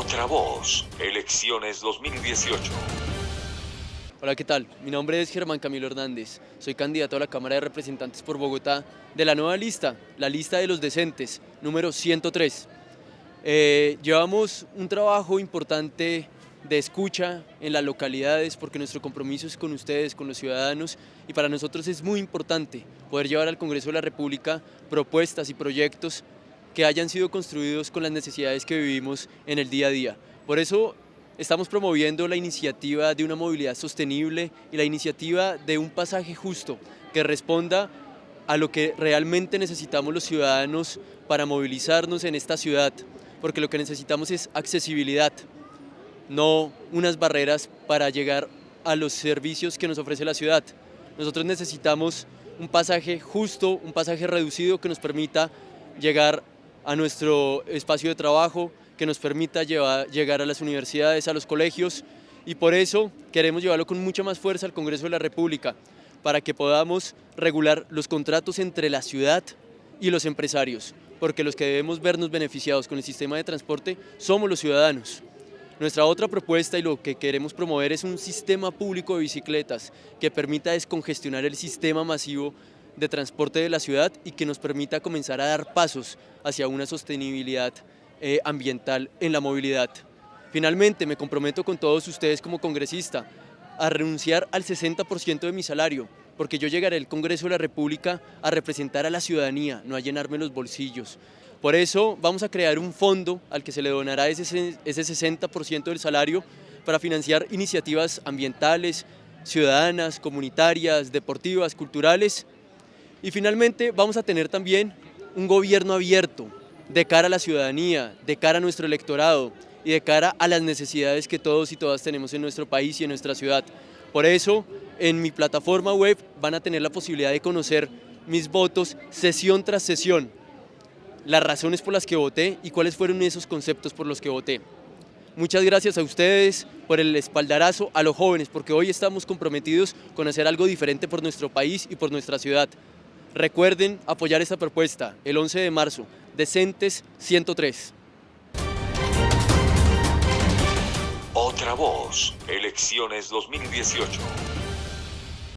Otra voz, elecciones 2018. Hola, ¿qué tal? Mi nombre es Germán Camilo Hernández. Soy candidato a la Cámara de Representantes por Bogotá de la nueva lista, la lista de los decentes, número 103. Eh, llevamos un trabajo importante de escucha en las localidades porque nuestro compromiso es con ustedes, con los ciudadanos y para nosotros es muy importante poder llevar al Congreso de la República propuestas y proyectos que hayan sido construidos con las necesidades que vivimos en el día a día. Por eso estamos promoviendo la iniciativa de una movilidad sostenible y la iniciativa de un pasaje justo que responda a lo que realmente necesitamos los ciudadanos para movilizarnos en esta ciudad, porque lo que necesitamos es accesibilidad, no unas barreras para llegar a los servicios que nos ofrece la ciudad. Nosotros necesitamos un pasaje justo, un pasaje reducido que nos permita llegar a nuestro espacio de trabajo, que nos permita llegar a las universidades, a los colegios y por eso queremos llevarlo con mucha más fuerza al Congreso de la República para que podamos regular los contratos entre la ciudad y los empresarios, porque los que debemos vernos beneficiados con el sistema de transporte somos los ciudadanos. Nuestra otra propuesta y lo que queremos promover es un sistema público de bicicletas que permita descongestionar el sistema masivo de transporte de la ciudad y que nos permita comenzar a dar pasos hacia una sostenibilidad eh, ambiental en la movilidad. Finalmente, me comprometo con todos ustedes como congresista a renunciar al 60% de mi salario, porque yo llegaré al Congreso de la República a representar a la ciudadanía, no a llenarme los bolsillos. Por eso vamos a crear un fondo al que se le donará ese, ese 60% del salario para financiar iniciativas ambientales, ciudadanas, comunitarias, deportivas, culturales. Y finalmente vamos a tener también un gobierno abierto de cara a la ciudadanía, de cara a nuestro electorado y de cara a las necesidades que todos y todas tenemos en nuestro país y en nuestra ciudad. Por eso, en mi plataforma web van a tener la posibilidad de conocer mis votos sesión tras sesión, las razones por las que voté y cuáles fueron esos conceptos por los que voté. Muchas gracias a ustedes por el espaldarazo a los jóvenes, porque hoy estamos comprometidos con hacer algo diferente por nuestro país y por nuestra ciudad. Recuerden apoyar esta propuesta el 11 de marzo, Decentes 103. Otra voz, elecciones 2018.